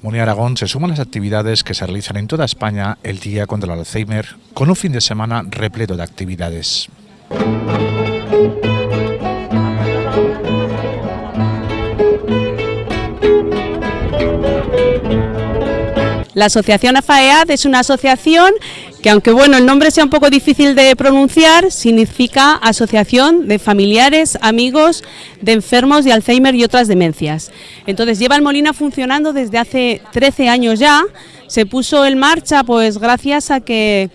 Muni Aragón se suman las actividades que se realizan en toda España el Día contra el Alzheimer, con un fin de semana repleto de actividades. La asociación AFAEAD es una asociación que aunque bueno el nombre sea un poco difícil de pronunciar, significa Asociación de Familiares, Amigos de Enfermos de Alzheimer y otras demencias. Entonces lleva el Molina funcionando desde hace 13 años ya, se puso en marcha pues gracias a que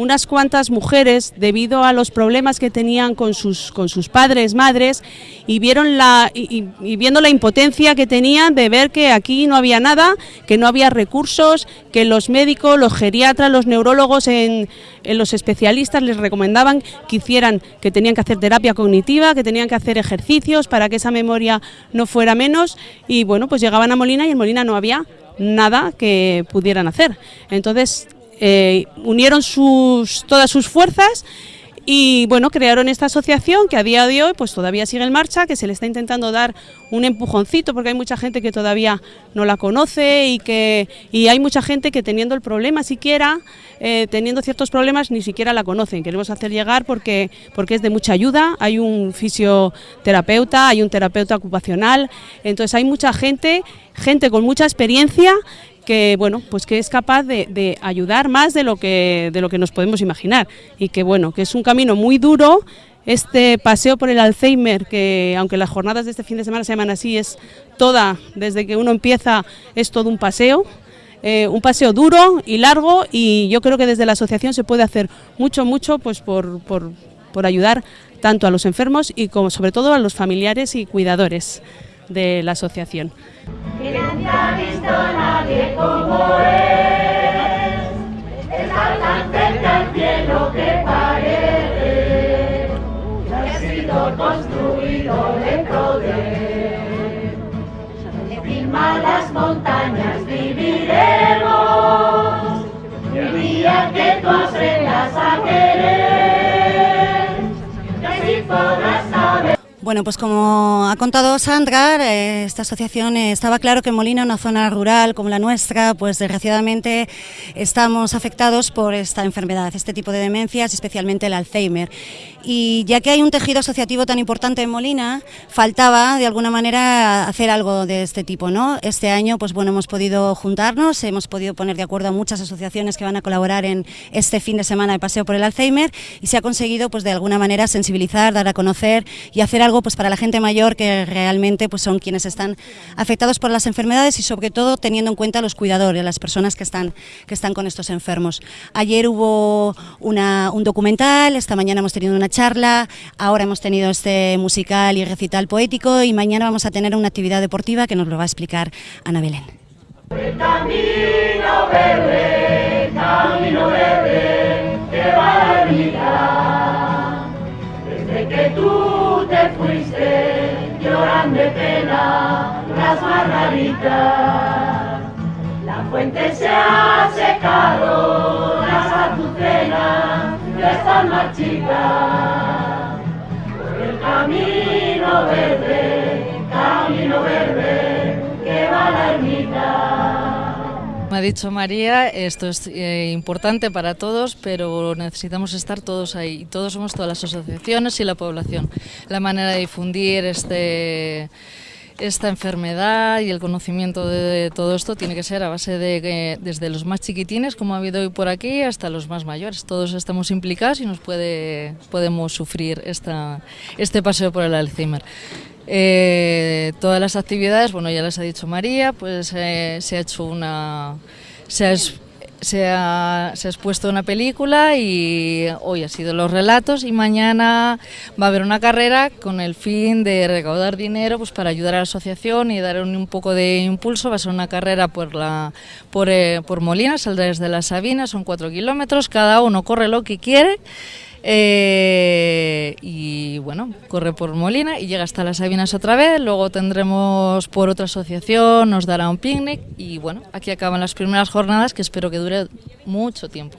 unas cuantas mujeres, debido a los problemas que tenían con sus, con sus padres, madres, y, vieron la, y, viendo la impotencia que tenían de ver que aquí no había nada, que no había recursos, que los médicos, los geriatras, los neurólogos, en, los especialistas les recomendaban que hicieran, que tenían que hacer terapia cognitiva, que tenían que hacer ejercicios para que esa memoria no fuera menos, y bueno, pues llegaban a Molina y en Molina no había nada que pudieran hacer. Entonces, eh, unieron sus, todas sus fuerzas y bueno, crearon esta asociación que a día de hoy pues todavía sigue en marcha, que se le está intentando dar un empujoncito porque hay mucha gente que todavía no la conoce y que y hay mucha gente que teniendo el problema siquiera, eh, teniendo ciertos problemas ni siquiera la conocen. Queremos hacer llegar porque, porque es de mucha ayuda, hay un fisioterapeuta, hay un terapeuta ocupacional, entonces hay mucha gente, gente con mucha experiencia que bueno pues que es capaz de, ayudar más de lo que de lo que nos podemos imaginar. Y que bueno que es un camino muy duro. Este paseo por el Alzheimer que aunque las jornadas de este fin de semana se llaman así es toda desde que uno empieza es todo un paseo. Eh, un paseo duro y largo y yo creo que desde la asociación se puede hacer mucho mucho pues por, por, por ayudar tanto a los enfermos y como sobre todo a los familiares y cuidadores de la asociación. Bueno, pues como ha contado Sandra, eh, esta asociación eh, estaba claro que Molina, una zona rural como la nuestra, pues desgraciadamente estamos afectados por esta enfermedad, este tipo de demencias, especialmente el Alzheimer. Y ya que hay un tejido asociativo tan importante en Molina, faltaba de alguna manera hacer algo de este tipo, ¿no? Este año, pues bueno, hemos podido juntarnos, hemos podido poner de acuerdo a muchas asociaciones que van a colaborar en este fin de semana de paseo por el Alzheimer y se ha conseguido, pues de alguna manera sensibilizar, dar a conocer y hacer algo pues, para la gente mayor que realmente pues, son quienes están afectados por las enfermedades y sobre todo teniendo en cuenta los cuidadores, las personas que están, que están con estos enfermos. Ayer hubo una, un documental, esta mañana hemos tenido una charla, ahora hemos tenido este musical y recital poético y mañana vamos a tener una actividad deportiva que nos lo va a explicar Ana Belén. camino verde, camino verde, de pena las margaritas. La fuente se ha secado, las azucenas ya están marchitas. Ha dicho María, esto es eh, importante para todos, pero necesitamos estar todos ahí. Todos somos todas las asociaciones y la población. La manera de difundir este, esta enfermedad y el conocimiento de, todo esto tiene que ser a base de que desde los más chiquitines, como ha habido hoy por aquí, hasta los más mayores. Todos estamos implicados y nos puede, podemos sufrir esta, este paseo por el Alzheimer. Eh, todas las actividades, bueno, ya les ha dicho María, pues eh, se ha hecho una... Se se ha, se ha, expuesto una película y hoy ha sido los relatos y mañana va a haber una carrera con el fin de recaudar dinero pues para ayudar a la asociación y dar un, poco de impulso. Va a ser una carrera por, la, por, eh, por Molina, saldrá desde la Sabina, son cuatro kilómetros, cada uno corre lo que quiere. Eh, y bueno, corre por Molina y llega hasta las Sabinas otra vez, luego tendremos por otra asociación, nos dará un picnic y bueno, aquí acaban las primeras jornadas que espero que dure mucho tiempo.